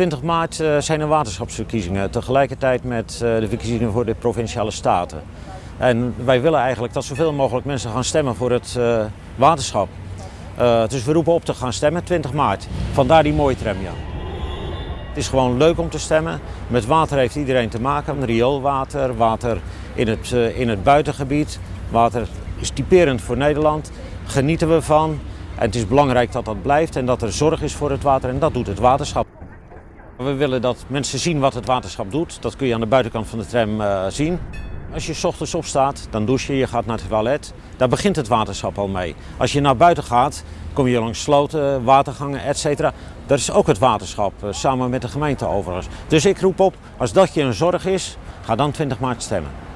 20 maart eh, zijn er waterschapsverkiezingen, tegelijkertijd met eh, de verkiezingen voor de provinciale staten. En wij willen eigenlijk dat zoveel mogelijk mensen gaan stemmen voor het uh, waterschap. Dus we roepen op te gaan stemmen 20 maart. Vandaar die mooie tram, ja. Het is gewoon leuk om te stemmen. Met water heeft iedereen te maken. Rioolwater, water in het, in het buitengebied. Water is typerend voor Nederland. Genieten we van. En het is belangrijk dat dat blijft en dat er zorg is voor het water. En dat doet het waterschap. We willen dat mensen zien wat het waterschap doet. Dat kun je aan de buitenkant van de tram uh, zien. Als je s ochtends opstaat, dan douche je, je gaat naar het toilet. Daar begint het waterschap al mee. Als je naar buiten gaat, kom je langs sloten, watergangen, etc. Dat is ook het waterschap, uh, samen met de gemeente overigens. Dus ik roep op, als dat je een zorg is, ga dan 20 maart stemmen.